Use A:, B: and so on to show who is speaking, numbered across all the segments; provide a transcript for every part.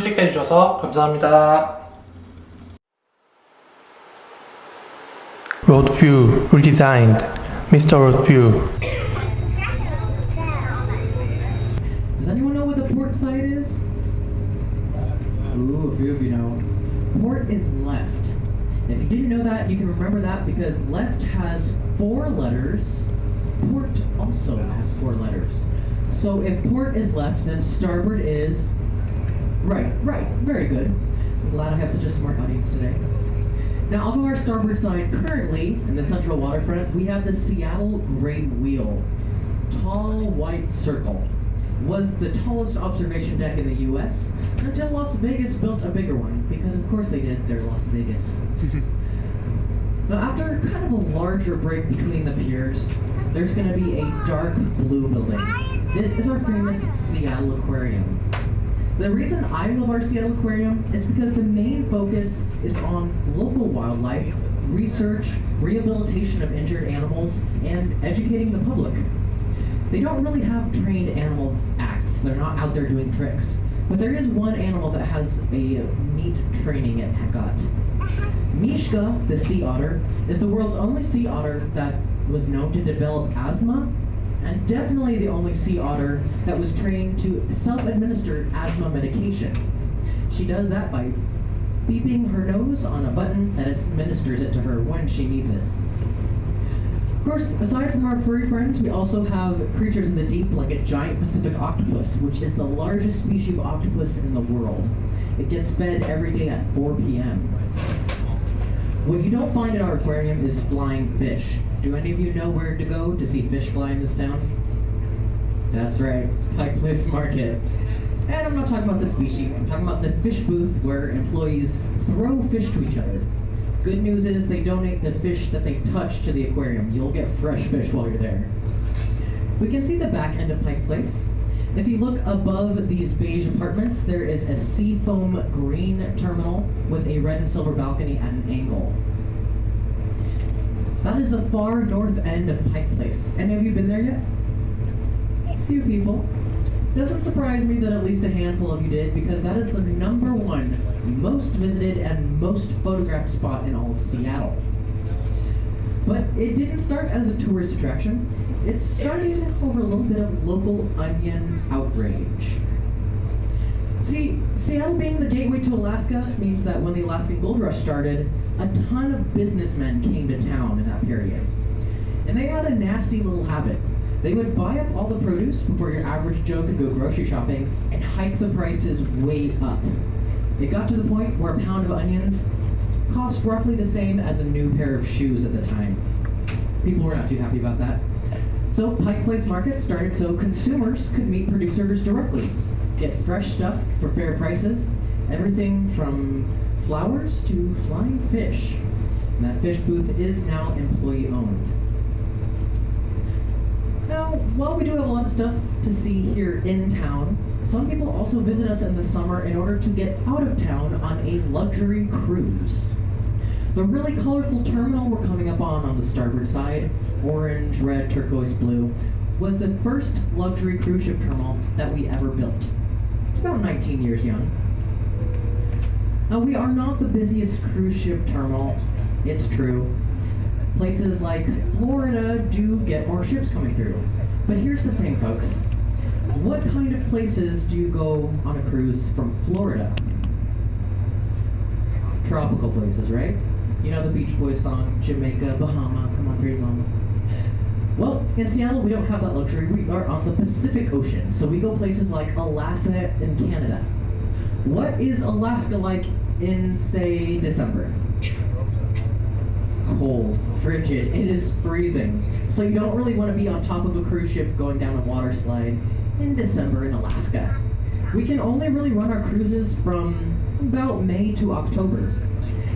A: 클릭해 주셔서 감사합니다. Road View Redesigned Mr. Road View
B: Does anyone know what the port side is? Ooh, a few of you know. Port is left. If you didn't know that, you can remember that because left has four letters. Port also has four letters. So if port is left, then starboard is right. Right. Very good. I'm glad I have such a smart audience today. Now, off of our starboard side, currently in the central waterfront, we have the Seattle Great Wheel. Tall white circle. Was the tallest observation deck in the US until Las Vegas built a bigger one, because of course they did, they're Las Vegas. now, after kind of a larger break between the piers, there's going to be a dark blue building. This is our famous Seattle Aquarium. The reason I love our Seattle Aquarium is because the main focus is on local wildlife, research, rehabilitation of injured animals, and educating the public. They don't really have trained animal acts. They're not out there doing tricks. But there is one animal that has a neat training at Hecate. Mishka, the sea otter, is the world's only sea otter that was known to develop asthma and definitely the only sea otter that was trained to self-administer asthma medication. She does that by beeping her nose on a button that administers it to her when she needs it. Of course, aside from our furry friends, we also have creatures in the deep like a giant Pacific octopus, which is the largest species of octopus in the world. It gets fed every day at 4 p.m. What you don't find in our aquarium is flying fish. Do any of you know where to go to see fish fly in this town? That's right, it's Pike Place Market. And I'm not talking about the species, I'm talking about the fish booth where employees throw fish to each other. Good news is they donate the fish that they touch to the aquarium. You'll get fresh fish while you're there. We can see the back end of Pike Place. If you look above these beige apartments, there is a seafoam green terminal with a red and silver balcony at an angle. That is the far north end of Pike Place. Any of you been there yet? A few people. Doesn't surprise me that at least a handful of you did, because that is the number one most visited and most photographed spot in all of Seattle. But it didn't start as a tourist attraction. It started over a little bit of local onion outrage. See, Seattle being the gateway to Alaska means that when the Alaskan Gold Rush started, a ton of businessmen came to town in that period. And they had a nasty little habit. They would buy up all the produce before your average Joe could go grocery shopping and hike the prices way up. It got to the point where a pound of onions cost roughly the same as a new pair of shoes at the time. People were not too happy about that. So Pike Place Market started so consumers could meet producers directly, get fresh stuff for fair prices, everything from flowers to flying fish. And that fish booth is now employee owned. Now, while we do have a lot of stuff to see here in town, some people also visit us in the summer in order to get out of town on a luxury cruise. The really colorful terminal we're coming up on on the starboard side, orange, red, turquoise, blue, was the first luxury cruise ship terminal that we ever built. It's about 19 years young. Now, we are not the busiest cruise ship terminal, it's true. Places like Florida do get more ships coming through. But here's the thing, folks. What kind of places do you go on a cruise from Florida? Tropical places, right? You know the Beach Boys song, Jamaica, Bahama, come on, pretty mama. Well, in Seattle, we don't have that luxury. We are on the Pacific Ocean, so we go places like Alaska and Canada. What is Alaska like in, say, December? Cold, frigid, it is freezing. So you don't really want to be on top of a cruise ship going down a water slide in December in Alaska. We can only really run our cruises from about May to October.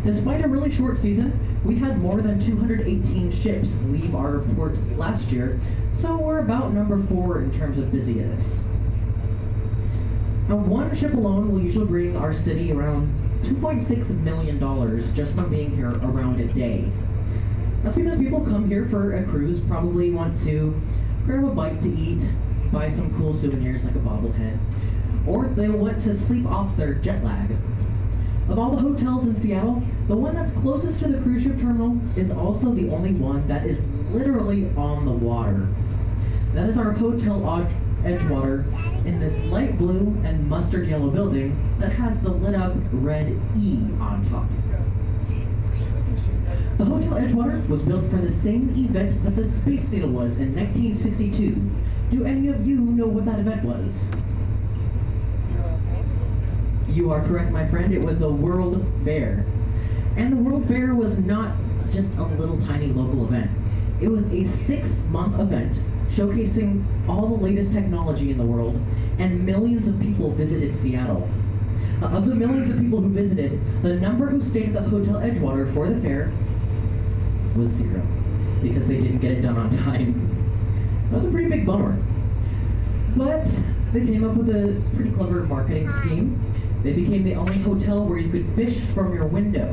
B: Despite a really short season, we had more than 218 ships leave our port last year, so we're about number four in terms of busyness. Now, one ship alone will usually bring our city around $2.6 million just from being here around a day. That's because people come here for a cruise, probably want to grab a bite to eat, buy some cool souvenirs like a bobblehead, or they want to sleep off their jet lag. Of all the hotels in Seattle, the one that's closest to the cruise ship terminal is also the only one that is literally on the water. That is our Hotel Edgewater in this light blue and mustard yellow building that has the lit up red E on top. The Hotel Edgewater was built for the same event that the Space Needle was in 1962. Do any of you know what that event was? You are correct, my friend. It was the World Fair. And the World Fair was not just a little tiny local event. It was a six-month event showcasing all the latest technology in the world, and millions of people visited Seattle. Uh, of the millions of people who visited, the number who stayed at the Hotel Edgewater for the fair was zero, because they didn't get it done on time. That was a pretty big bummer. But they came up with a pretty clever marketing scheme. They became the only hotel where you could fish from your window.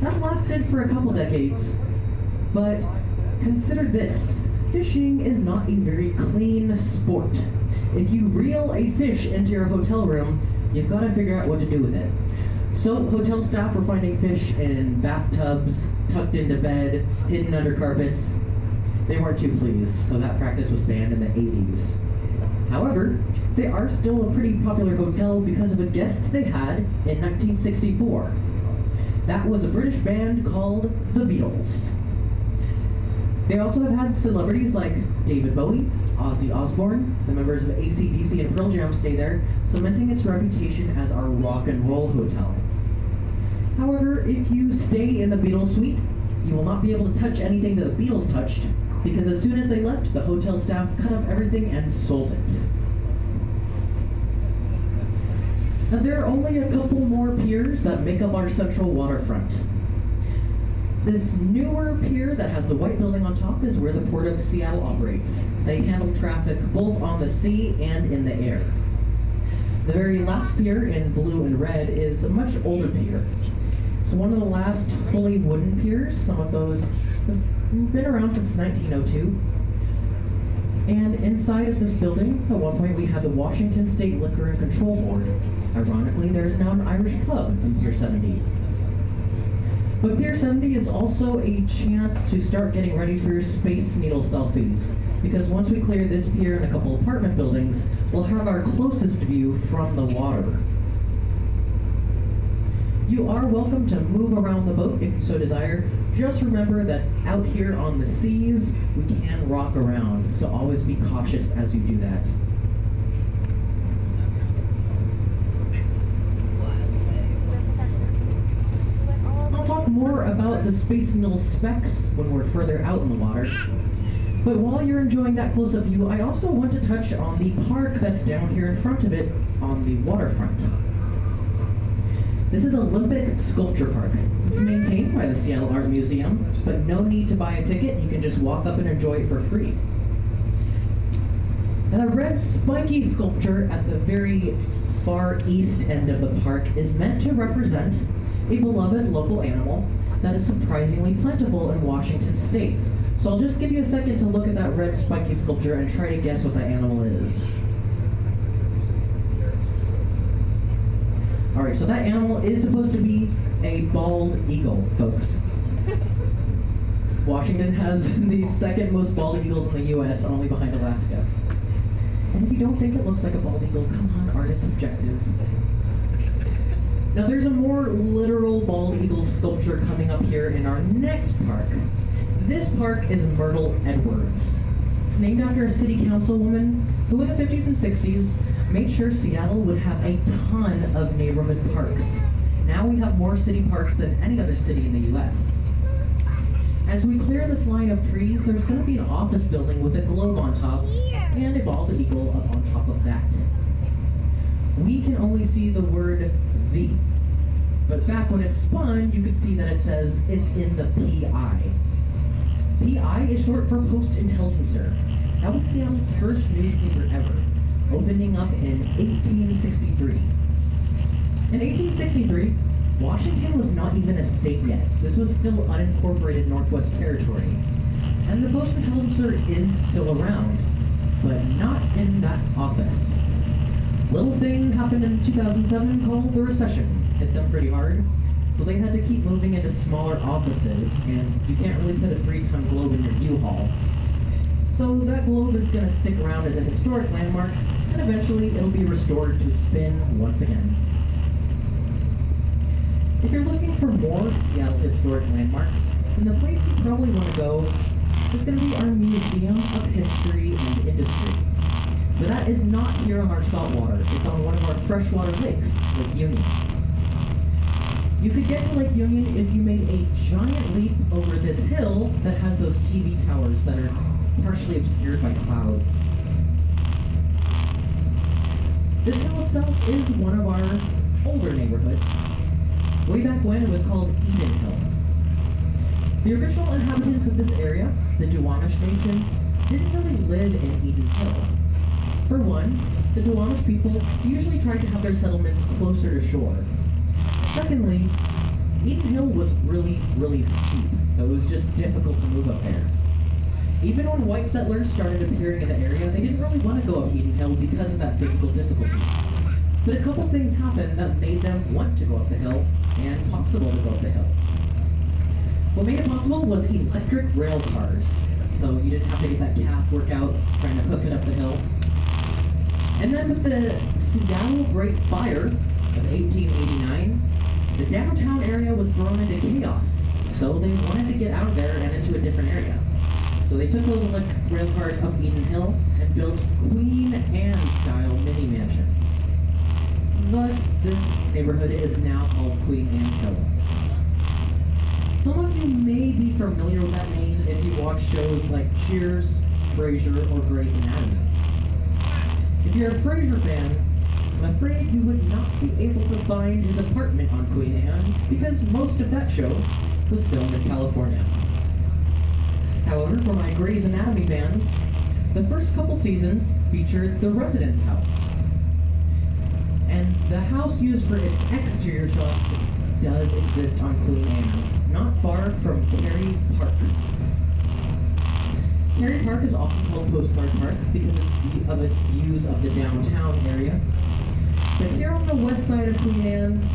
B: That lasted for a couple decades, but consider this. Fishing is not a very clean sport. If you reel a fish into your hotel room, you've got to figure out what to do with it. So hotel staff were finding fish in bathtubs, tucked into bed, hidden under carpets. They weren't too pleased, so that practice was banned in the 80s. However, they are still a pretty popular hotel because of a guest they had in 1964. That was a British band called the Beatles. They also have had celebrities like David Bowie, Ozzy Osbourne, the members of ACDC and Pearl Jam stay there, cementing its reputation as our rock and roll hotel. However, if you stay in the Beatles suite, you will not be able to touch anything that the Beatles touched, because as soon as they left, the hotel staff cut up everything and sold it. Now there are only a couple more piers that make up our central waterfront. This newer pier that has the white building on top is where the Port of Seattle operates. They handle traffic both on the sea and in the air. The very last pier in blue and red is a much older pier. It's one of the last fully wooden piers. Some of those been around since 1902. And inside of this building, at one point we had the Washington State Liquor and Control Board. Ironically, there is now an Irish pub in Pier 70. But Pier 70 is also a chance to start getting ready for your Space Needle selfies. Because once we clear this pier and a couple apartment buildings, we'll have our closest view from the water. You are welcome to move around the boat if you so desire. Just remember that out here on the seas, we can rock around, so always be cautious as you do that. I'll talk more about the Space Needle specs when we're further out in the water. But while you're enjoying that close-up view, I also want to touch on the park that's down here in front of it on the waterfront. This is Olympic Sculpture Park. It's maintained by the Seattle Art Museum, but no need to buy a ticket. You can just walk up and enjoy it for free. And the red spiky sculpture at the very far east end of the park is meant to represent a beloved local animal that is surprisingly plentiful in Washington state. So I'll just give you a second to look at that red spiky sculpture and try to guess what that animal is. Alright, so that animal is supposed to be a bald eagle, folks. Washington has the second most bald eagles in the US, only behind Alaska. And if you don't think it looks like a bald eagle, come on, artist subjective. Now there's a more literal bald eagle sculpture coming up here in our next park. This park is Myrtle Edwards. It's named after a city councilwoman who in the 50s and 60s made sure Seattle would have a ton of neighborhood parks. Now we have more city parks than any other city in the US. As we clear this line of trees, there's going to be an office building with a globe on top and a bald eagle up on top of that. We can only see the word V. But back when it spun, you could see that it says it's in the PI. PI is short for Post Intelligencer. That was Seattle's first newspaper ever, opening up in 1863. In 1863, Washington was not even a state yet. This was still unincorporated Northwest Territory. And the Post Intelligencer is still around, but not in that office. little thing happened in 2007 called the recession. Hit them pretty hard. So they had to keep moving into smaller offices, and you can't really put a three-ton globe in your U-Haul. So that globe is going to stick around as a historic landmark, and eventually it'll be restored to spin once again. If you're looking for more Seattle historic landmarks, then the place you probably want to go is going to be our Museum of History and Industry. But that is not here on our saltwater. It's on one of our freshwater lakes, Lake Union. You could get to Lake Union if you made a giant leap over this hill that has those TV towers that are partially obscured by clouds. This hill itself is one of our older neighborhoods. Way back when it was called Eden Hill. The original inhabitants of this area, the Duwamish Nation, didn't really live in Eden Hill. For one, the Duwamish people usually tried to have their settlements closer to shore. Secondly, Eden Hill was really, really steep, so it was just difficult to move up there. Even when white settlers started appearing in the area, they didn't really want to go up Eden Hill because of that physical difficulty. But a couple things happened that made them want to go up the hill and possible to go up the hill. What made it possible was electric rail cars, so you didn't have to get that calf workout trying to hook it up the hill. And then with the Seattle Great Fire of 1889, the downtown area was thrown into chaos, so they wanted to get out of there and into a different area. So they took those electric rail cars up Eden Hill and built Queen Anne style mini mansions. Thus, this neighborhood is now called Queen Anne Hill. Some of you may be familiar with that name if you watch shows like Cheers, Frasier, or Grey's Anatomy. If you're a Frasier fan, I'm afraid you would not be able to find his apartment on Queen Anne because most of that show was filmed in California. However, for my Grey's Anatomy fans, the first couple seasons featured the residence house. And the house used for its exterior shots does exist on Queen Anne, not far from Kerry Park. Kerry Park is often called Postcard Park because it's of its views of the downtown area. But here on the west side of Queen Anne,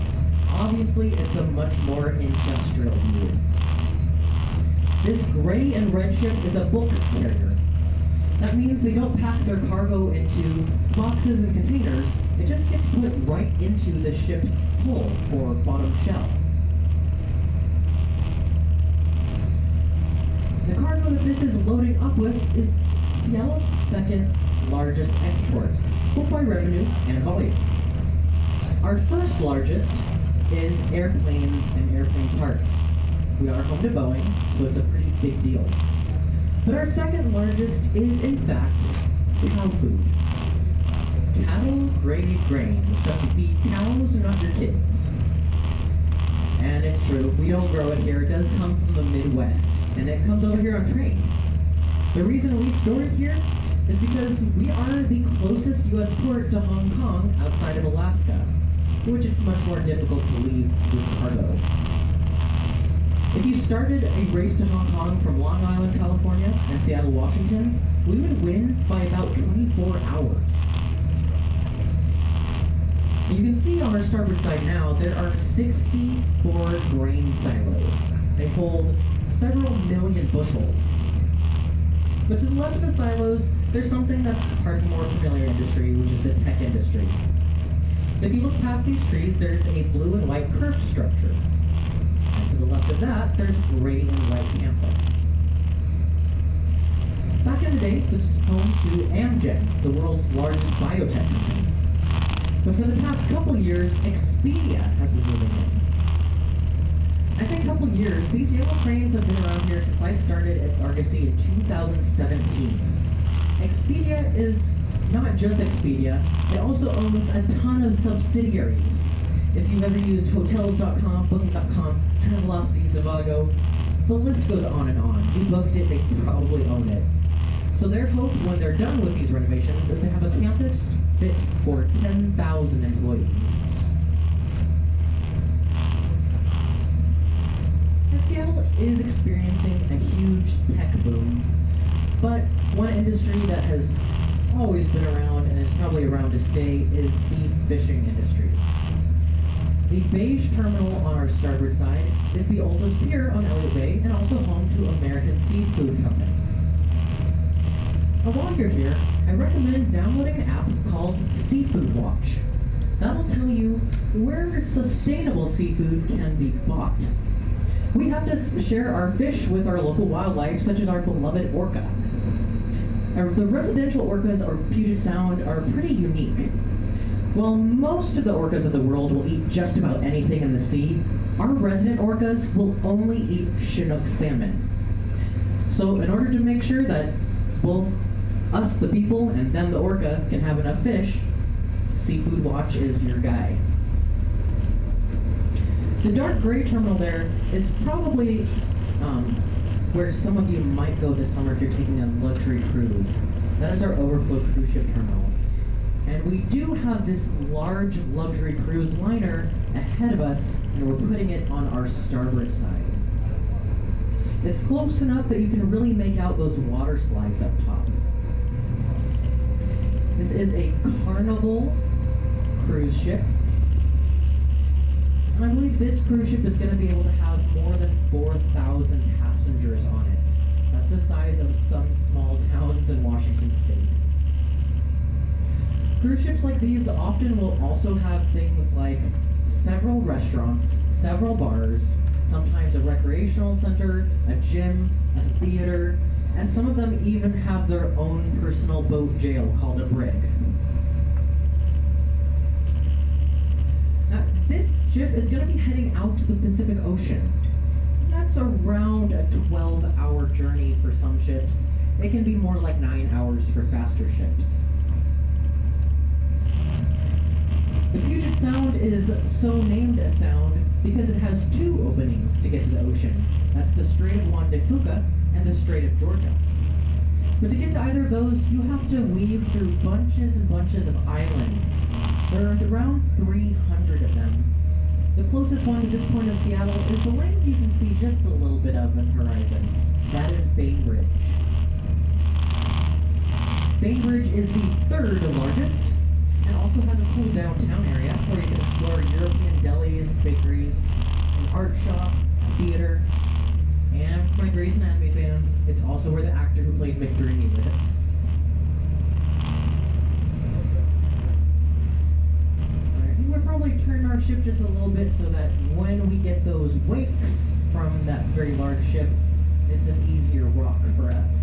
B: obviously it's a much more industrial view. This gray and red ship is a bulk carrier. That means they don't pack their cargo into boxes and containers. It just gets put right into the ship's hull or bottom shell. The cargo that this is loading up with is Seattle's second largest export, both by revenue and volume. Our first largest is airplanes and airplane parts. We are home to Boeing, so it's a pretty big deal. But our second largest is, in fact, cow food. Cattle grade grain, the stuff you feed cows and not your kids. And it's true, we don't grow it here. It does come from the Midwest, and it comes over here on train. The reason we store it here is because we are the closest U.S. port to Hong Kong outside of Alaska, which it's much more difficult to leave with cargo. If you started a race to Hong Kong from Long Island, California, and Seattle, Washington, we would win by about 24 hours. You can see on our starboard side now, there are 64 grain silos. They hold several million bushels. But to the left of the silos, there's something that's part of the more familiar industry, which is the tech industry. If you look past these trees, there's a blue and white curved structure. Of that, there's gray and white campus. Back in the day, this was home to Amgen, the world's largest biotech company. But for the past couple years, Expedia has been moving in. I say couple years, these yellow cranes have been around here since I started at Argosy in 2017. Expedia is not just Expedia, it also owns a ton of subsidiaries. If you've ever used Hotels.com, Booking.com, Travelocity, Trivago, the list goes on and on. You booked it, they probably own it. So their hope when they're done with these renovations is to have a campus fit for 10,000 employees. Now, Seattle is experiencing a huge tech boom, but one industry that has always been around and is probably around to stay is the fishing industry. The beige terminal on our starboard side is the oldest pier on Elliott Bay and also home to American Seafood Company. Now while you're here, I recommend downloading an app called Seafood Watch. That'll tell you where sustainable seafood can be bought. We have to share our fish with our local wildlife, such as our beloved orca. The residential orcas of Puget Sound are pretty unique. While most of the orcas of the world will eat just about anything in the sea, our resident orcas will only eat Chinook salmon. So, in order to make sure that both us, the people, and them, the orca, can have enough fish, Seafood Watch is your guy. The dark gray terminal there is probably um, where some of you might go this summer if you're taking a luxury cruise. That is our overflow cruise ship terminal. And we do have this large luxury cruise liner ahead of us, and we're putting it on our starboard side. It's close enough that you can really make out those water slides up top. This is a Carnival cruise ship. And I believe this cruise ship is going to be able to have more than 4,000 passengers on it. That's the size of some small towns in Washington state. Cruise ships like these often will also have things like several restaurants, several bars, sometimes a recreational center, a gym, a theater, and some of them even have their own personal boat jail called a brig. Now, this ship is going to be heading out to the Pacific Ocean. That's around a 12 hour journey for some ships. It can be more like 9 hours for faster ships. The Puget Sound is so named a sound because it has two openings to get to the ocean. That's the Strait of Juan de Fuca and the Strait of Georgia. But to get to either of those, you have to weave through bunches and bunches of islands. There are around 300 of them. The closest one to this point of Seattle is the land you can see just a little bit of on the horizon. That is Bainbridge. Bainbridge is the third largest and also has a cool downtown area where you can explore European delis, bakeries, an art shop, theater, and for my Grey's Anatomy fans, it's also where the actor who played Victorine lives. We'll probably turn our ship just a little bit so that when we get those wakes from that very large ship, it's an easier rock for us.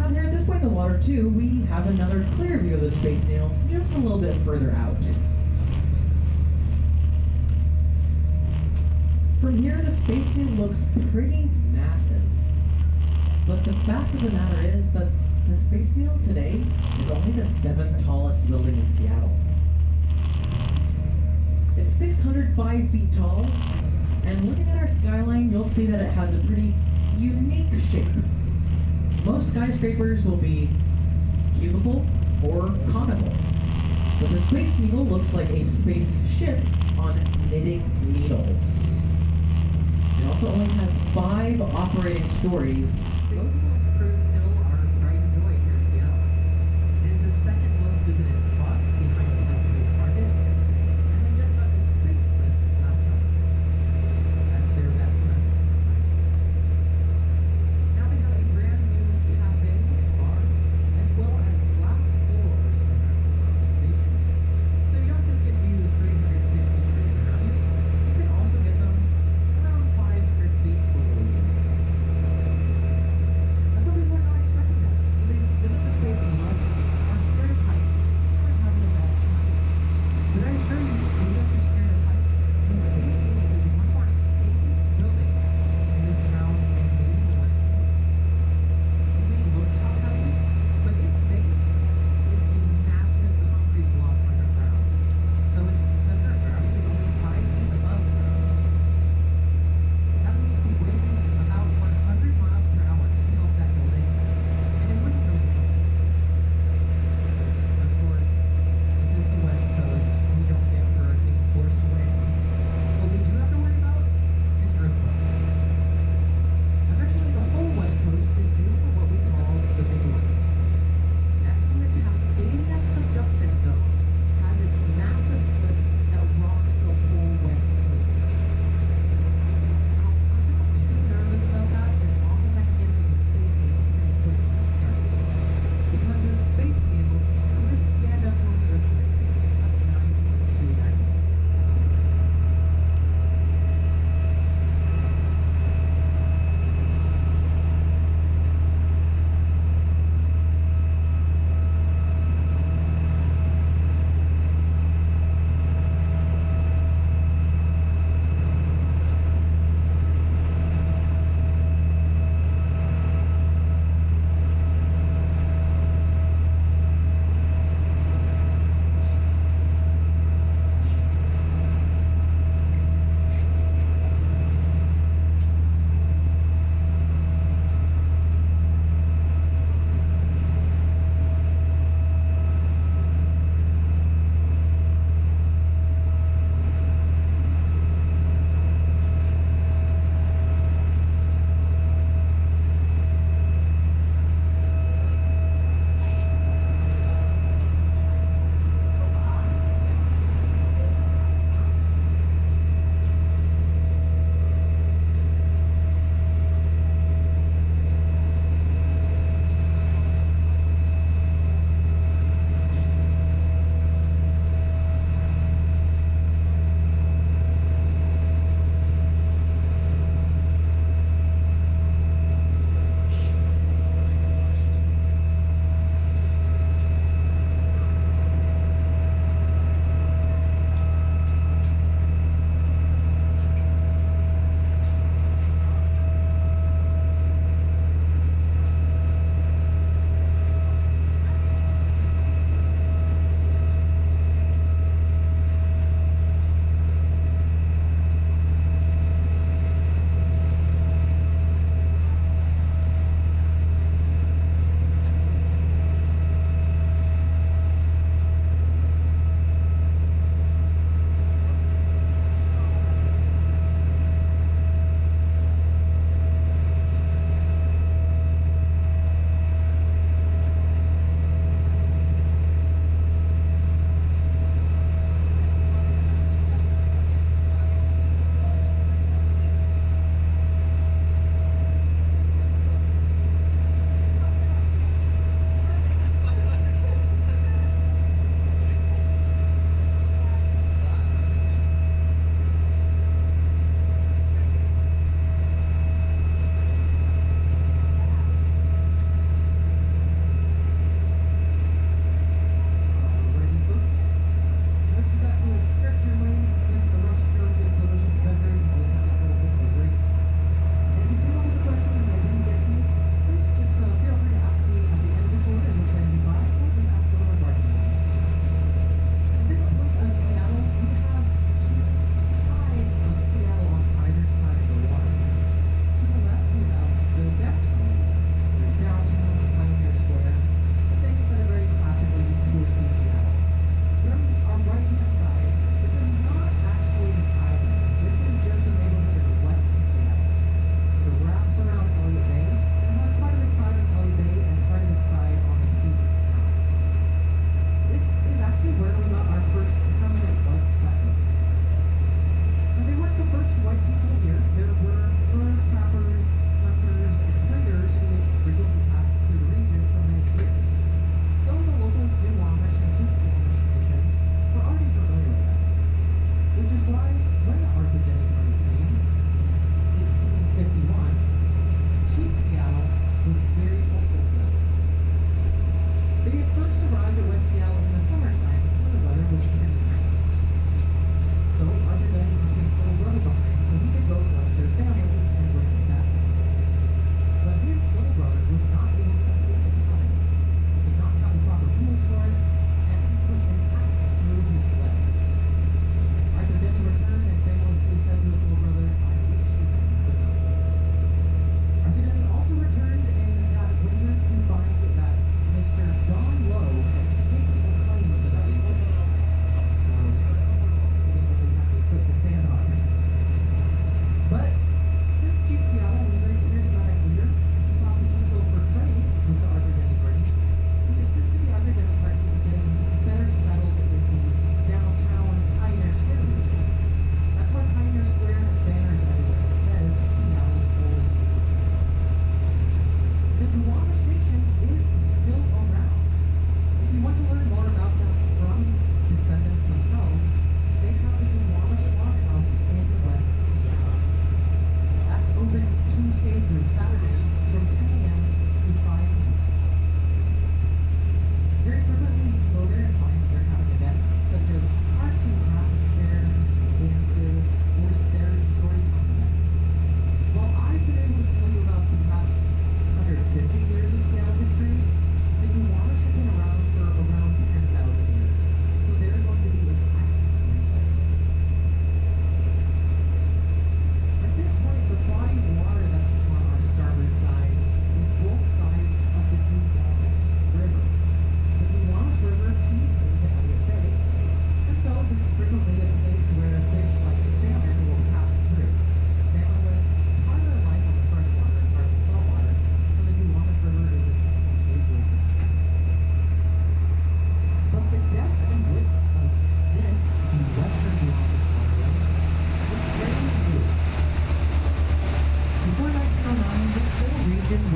B: Out here at this point in the water too, we have another clear view of the Space Needle just a little bit further out. From here, the Space Needle looks pretty massive. But the fact of the matter is that the Space Needle today is only the seventh tallest building in Seattle. It's 605 feet tall, and looking at our skyline, you'll see that it has a pretty unique shape. Most skyscrapers will be cubical or conical, but the Space Needle looks like a spaceship on knitting needles. It also only has five operating stories.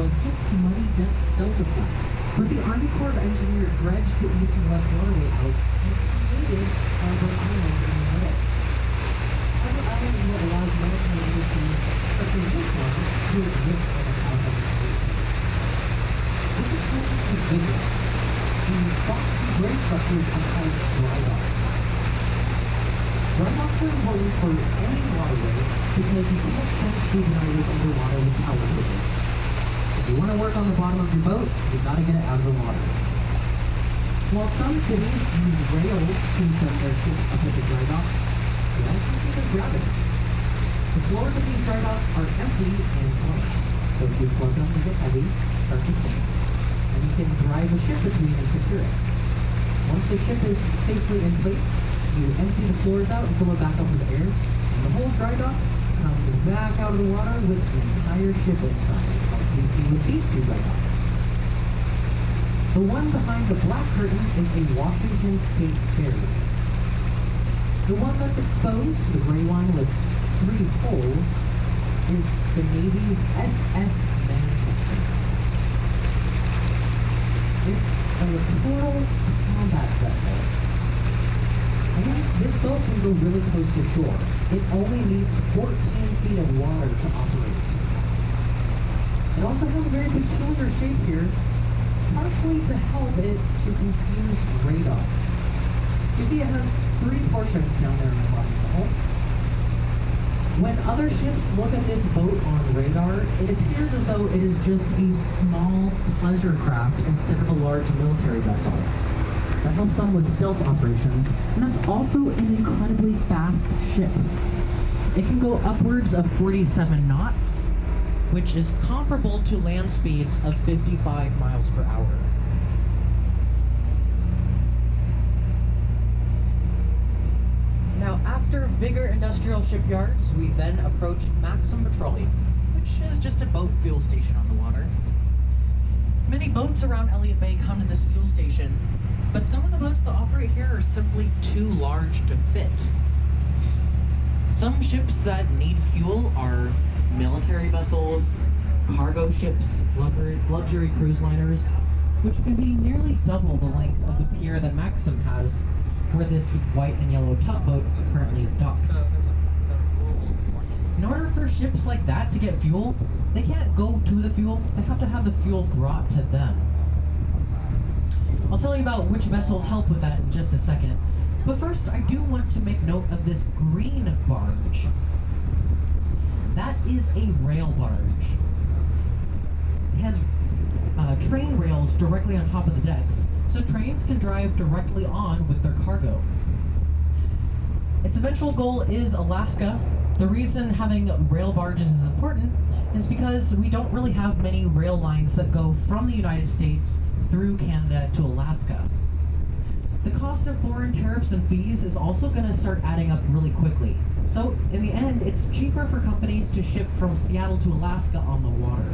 B: was just muddy delta flux. But the Army Corps of Engineers dredged the east and west waterway out and created Harbor Island in the middle. Harbor Island will allow maritime industries such as this one to exist on the south of the. This is closer to The boxy gray structures are called dry docks. Dry docks are important for any waterway because you can't pass through the underwater with power cables. If you want to work on the bottom of your boat, you've got to get it out of the water. While some cities use rails to send their ships up at the dry dock, the also use gravity. The floors of these dry docks are empty and flat, so if you plug them to get heavy, start to sink, and you can drive a ship between and secure it. Once the ship is safely in place, you empty the floors out and fill it back up with air, and the whole dry dock comes back out of the water with the entire ship inside, see with these two dry. The one behind the black curtain is a Washington State Ferry. The one that's exposed, the gray one with three holes, is the Navy's SS Manchester. It's a littoral combat vessel. And this boat can go really close to shore. It only needs 14 feet of water to operate. It also has a very peculiar shape here, partially to help it to confuse radar. You see it has three portions down there in the bottom of hull. When other ships look at this boat on radar, it appears as though it is just a small pleasure craft instead of a large military vessel. That helps them with stealth operations, and that's also an incredibly fast ship. It can go upwards of 47 knots, which is comparable to land speeds of 55 miles per hour. Now, after Vigor Industrial Shipyards, we then approached Maxum Petroleum, which is just a boat fuel station on the water. Many boats around Elliott Bay come to this fuel station, but some of the boats that operate here are simply too large to fit. Some ships that need fuel are military vessels, cargo ships, luxury, luxury cruise liners, which can be nearly double the length of the pier that Maxum has, where this white and yellow tugboat currently is docked. In order for ships like that to get fuel, they can't go to the fuel, they have to have the fuel brought to them. I'll tell you about which vessels help with that in just a second, but first I do want to make note of this green barge. That is a rail barge. It has uh, train rails directly on top of the decks, so trains can drive directly on with their cargo. Its eventual goal is Alaska. The reason having rail barges is important is because we don't really have many rail lines that go from the United States through Canada to Alaska. The cost of foreign tariffs and fees is also going to start adding up really quickly. So, in the end, it's cheaper for companies to ship from Seattle to Alaska on the water.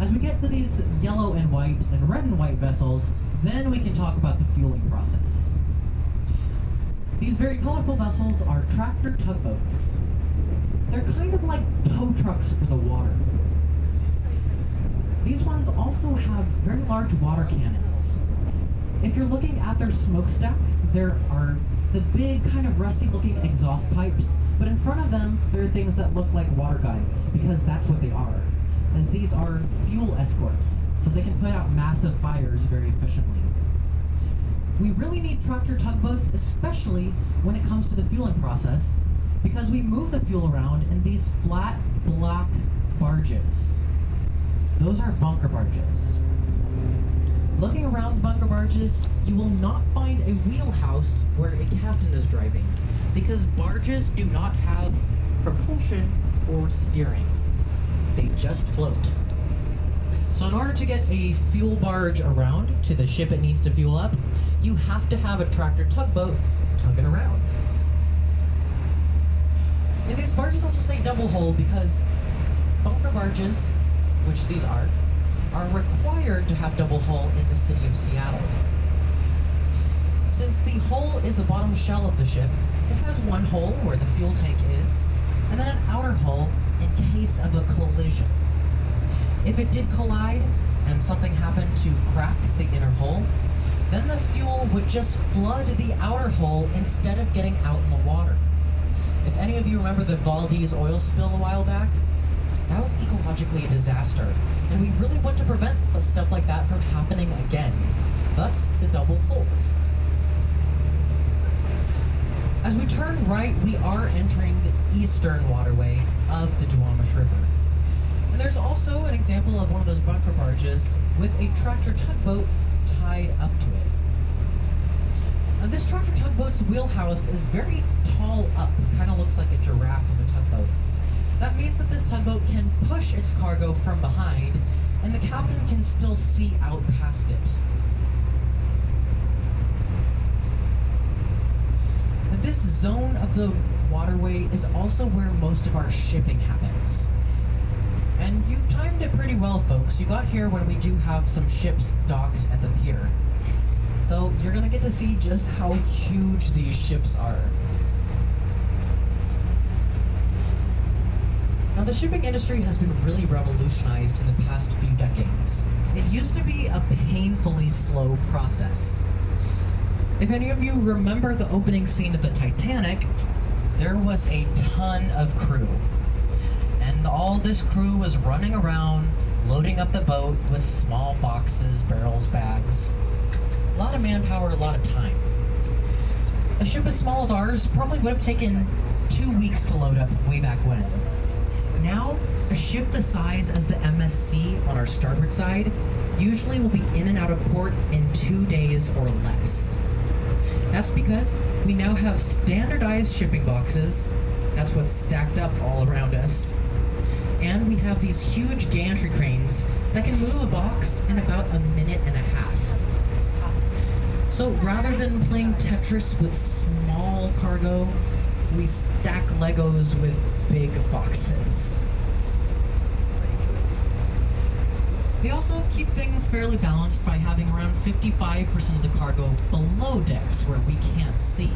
B: As we get to these yellow and white and red and white vessels, then we can talk about the fueling process. These very colorful vessels are tractor tugboats. They're kind of like tow trucks for the water. These ones also have very large water cannons. If you're looking at their smokestack, there are the big kind of rusty looking exhaust pipes, but in front of them there are things that look like water guns, because that's what they are. As these are fuel escorts, so they can put out massive fires very efficiently. We really need tractor tugboats, especially when it comes to the fueling process, because we move the fuel around in these flat, black barges. Those are bunker barges. Looking around bunker barges, you will not find a wheelhouse where a captain is driving, because barges do not have propulsion or steering. They just float. So in order to get a fuel barge around to the ship it needs to fuel up, you have to have a tractor tugboat tug it around. And these barges also say double hull because bunker barges, which these are, are required to have double hull in the city of Seattle. Since the hull is the bottom shell of the ship, it has one hull where the fuel tank is, and then an outer hull in case of a collision. If it did collide and something happened to crack the inner hull, then the fuel would just flood the outer hull instead of getting out in the water. If any of you remember the Valdez oil spill a while back, that was ecologically a disaster, and we really want to prevent stuff like that from happening again. Thus, the double hulls. As we turn right, we are entering the eastern waterway of the Duwamish River. And there's also an example of one of those bunker barges with a tractor tugboat tied up to it. Now, this tractor tugboat's wheelhouse is very tall up, kind of looks like a giraffe. That means that this tugboat can push its cargo from behind, and the captain can still see out past it. This zone of the waterway is also where most of our shipping happens. And you timed it pretty well, folks. You got here when we do have some ships docked at the pier. So you're gonna get to see just how huge these ships are. Now, the shipping industry has been really revolutionized in the past few decades. It used to be a painfully slow process. If any of you remember the opening scene of the Titanic, there was a ton of crew. And all this crew was running around, loading up the boat with small boxes, barrels, bags. A lot of manpower, a lot of time. A ship as small as ours probably would have taken two weeks to load up way back when. Now, a ship the size as the MSC on our starboard side usually will be in and out of port in two days or less. That's because we now have standardized shipping boxes. That's what's stacked up all around us. And we have these huge gantry cranes that can move a box in about a minute and a half. So rather than playing Tetris with small cargo, we stack Legos with big boxes. We also keep things fairly balanced by having around 55% of the cargo below decks where we can't see.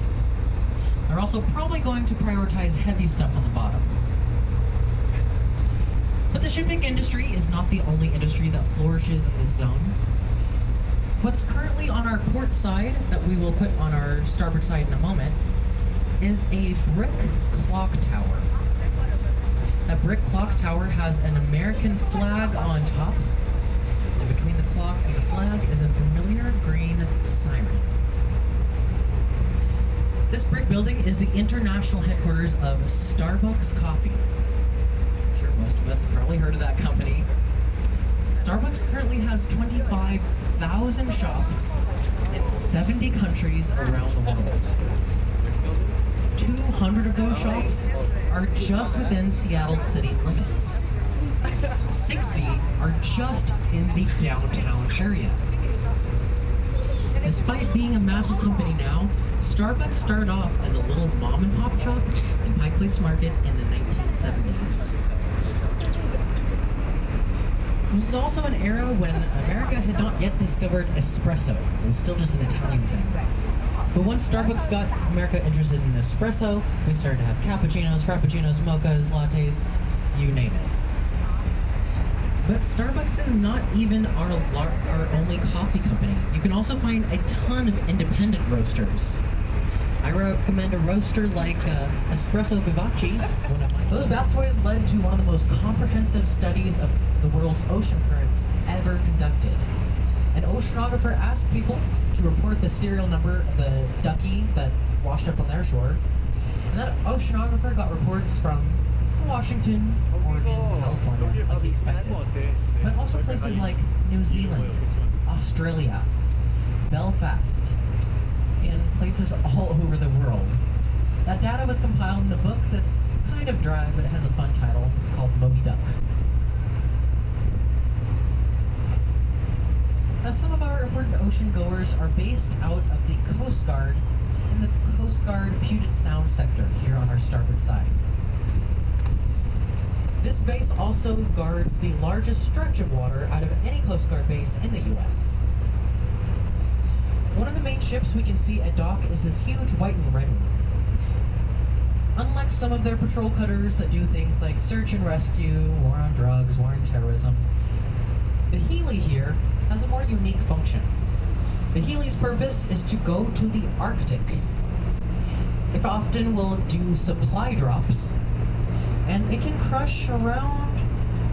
B: They're also probably going to prioritize heavy stuff on the bottom. But the shipping industry is not the only industry that flourishes in this zone. What's currently on our port side, that we will put on our starboard side in a moment, is a brick clock tower. That brick clock tower has an American flag on top, and between the clock and the flag is a familiar green siren. This brick building is the international headquarters of Starbucks Coffee. I'm sure most of us have probably heard of that company. Starbucks currently has 25,000 shops in 70 countries around the world. 200 of those shops are just within Seattle city limits. 60 are just in the downtown area. Despite being a massive company now, Starbucks started off as a little mom and pop shop in Pike Place Market in the 1970s. This is also an era when America had not yet discovered espresso. It was still just an Italian thing. But once Starbucks got America interested in espresso, we started to have cappuccinos, frappuccinos, mochas, lattes, you name it. But Starbucks is not even our our only coffee company. You can also find a ton of independent roasters. I recommend a roaster like uh, Espresso Vivace. One of my those bath toys led to one of the most comprehensive studies of the world's ocean currents ever conducted. An oceanographer asked people to report the serial number of the ducky that washed up on their shore, and that oceanographer got reports from Washington, Oregon, California, like he expected, but also places like New Zealand, Australia, Belfast, and places all over the world. That data was compiled in a book that's kind of dry, but it has a fun title. It's called Moby Duck. Now, some of our important ocean goers are based out of the Coast Guard in the Coast Guard Puget Sound sector here on our starboard side. This base also guards the largest stretch of water out of any Coast Guard base in the US. One of the main ships we can see at dock is this huge white and red one. Unlike some of their patrol cutters that do things like search and rescue, war on drugs, war on terrorism, the Healy here has a more unique function. The Healy's purpose is to go to the Arctic. It often will do supply drops, and it can crush around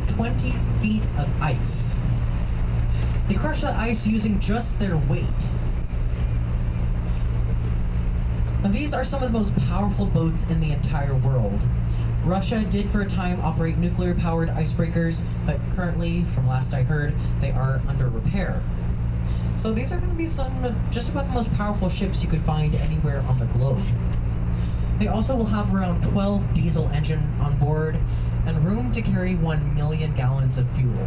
B: 20 feet of ice. They crush the ice using just their weight. Now, these are some of the most powerful boats in the entire world. Russia did for a time operate nuclear powered icebreakers, but currently, from last I heard, they are under repair. So these are going to be some of just about the most powerful ships you could find anywhere on the globe. They also will have around 12 diesel engine on board and room to carry 1 million gallons of fuel.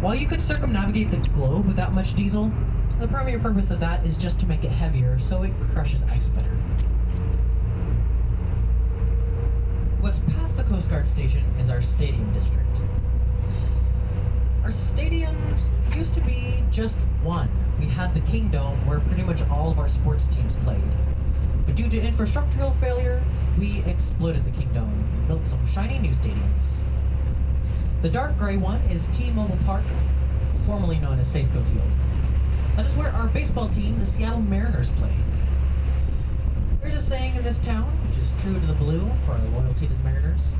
B: While you could circumnavigate the globe with that much diesel, the primary purpose of that is just to make it heavier so it crushes ice better. What's past the Coast Guard station is our stadium district. Our stadiums used to be just one. We had the Kingdome where pretty much all of our sports teams played. But due to infrastructural failure, we exploded the Kingdome and built some shiny new stadiums. The dark gray one is T-Mobile Park, formerly known as Safeco Field. That is where our baseball team, the Seattle Mariners, play. There's a saying in this town, which is true to the blue for our loyalty to the Mariners.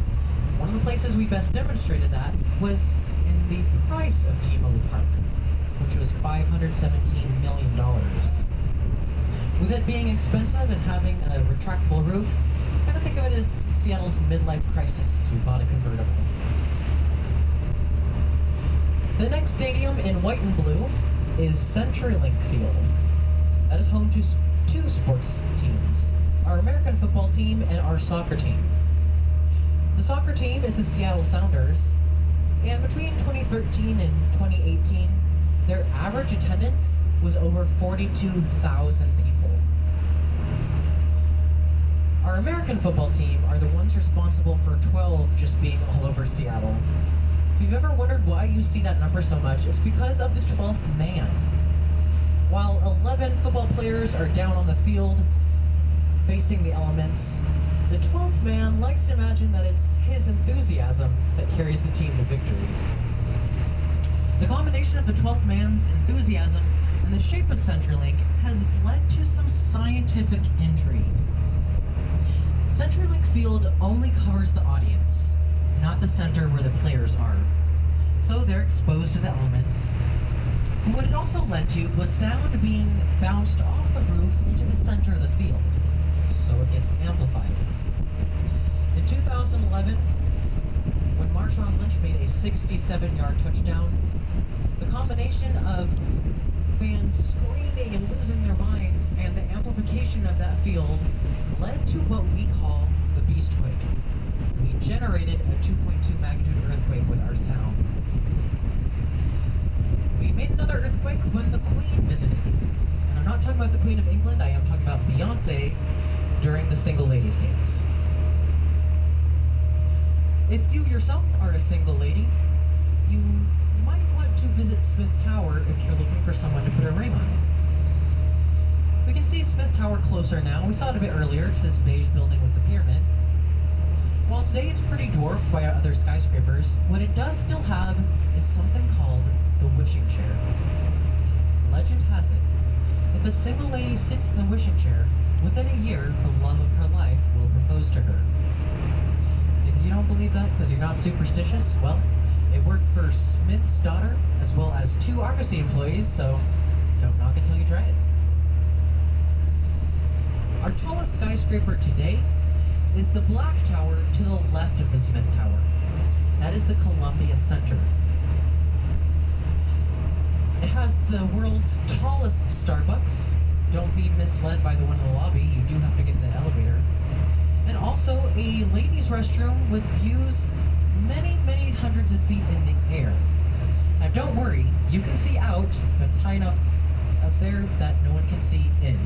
B: One of the places we best demonstrated that was in the price of T-Mobile Park, which was $517 million. With it being expensive and having a retractable roof, kind of think of it as Seattle's midlife crisis as we bought a convertible. The next stadium in white and blue is CenturyLink Field. That is home to two sports teams, our American football team and our soccer team. The soccer team is the Seattle Sounders, and between 2013 and 2018, their average attendance was over 42,000 people. Our American football team are the ones responsible for 12 just being all over Seattle. If you've ever wondered why you see that number so much, it's because of the 12th man. While 11 football players are down on the field facing the elements, the 12th man likes to imagine that it's his enthusiasm that carries the team to victory. The combination of the 12th man's enthusiasm and the shape of CenturyLink has led to some scientific intrigue. CenturyLink Field only covers the audience, not the center where the players are. So they're exposed to the elements. What it also led to was sound being bounced off the roof into the center of the field, so it gets amplified. In 2011, when Marshawn Lynch made a 67-yard touchdown, the combination of fans screaming and losing their minds and the amplification of that field led to what we call the Beastquake. We generated a 2.2 magnitude earthquake with our sound. We made another earthquake when the Queen visited. And I'm not talking about the Queen of England, I am talking about Beyonce during the Single Ladies Dance. If you yourself are a single lady, you might want to visit Smith Tower if you're looking for someone to put a ring on. We can see Smith Tower closer now. We saw it a bit earlier. It's this beige building with the pyramid. While today it's pretty dwarfed by other skyscrapers, what it does still have is something called the wishing chair. Legend has it, if a single lady sits in the wishing chair, within a year, the love of her life will propose to her. If you don't believe that because you're not superstitious, well, it worked for Smith's daughter as well as two Argosy employees, so don't knock it you try it. Our tallest skyscraper today is the Black Tower to the left of the Smith Tower. That is the Columbia Center. It has the world's tallest Starbucks. Don't be misled by the one in the lobby, you do have to get in the elevator. And also a ladies' restroom with views many, many hundreds of feet in the air. Now don't worry, you can see out, but it's high enough up there that no one can see in.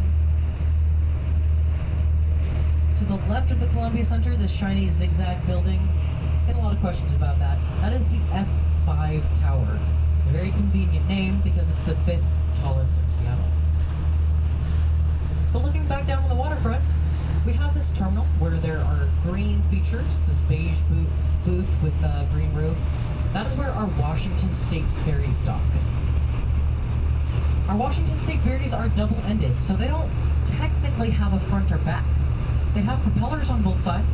B: To the left of the Columbia Center, this shiny zigzag building, get a lot of questions about that. That is the F5 Tower. A very convenient name because it's the fifth tallest in Seattle. But looking back down on the waterfront, we have this terminal where there are green features, this beige boot, booth with the green roof. That is where our Washington State ferries dock. Our Washington State ferries are double-ended, so they don't technically have a front or back. They have propellers on both sides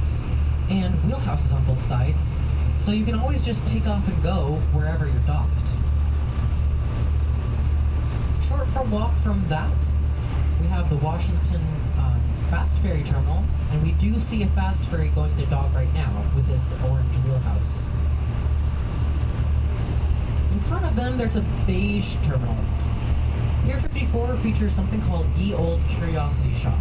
B: and wheelhouses on both sides, so you can always just take off and go wherever you're docked. Short for walk from that we have the Washington um, Fast Ferry Terminal, and we do see a fast ferry going to dock right now with this orange wheelhouse. In front of them, there's a beige terminal. Pier 54 features something called Ye Olde Curiosity Shop.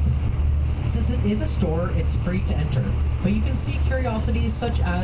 B: Since it is a store, it's free to enter, but you can see curiosities such as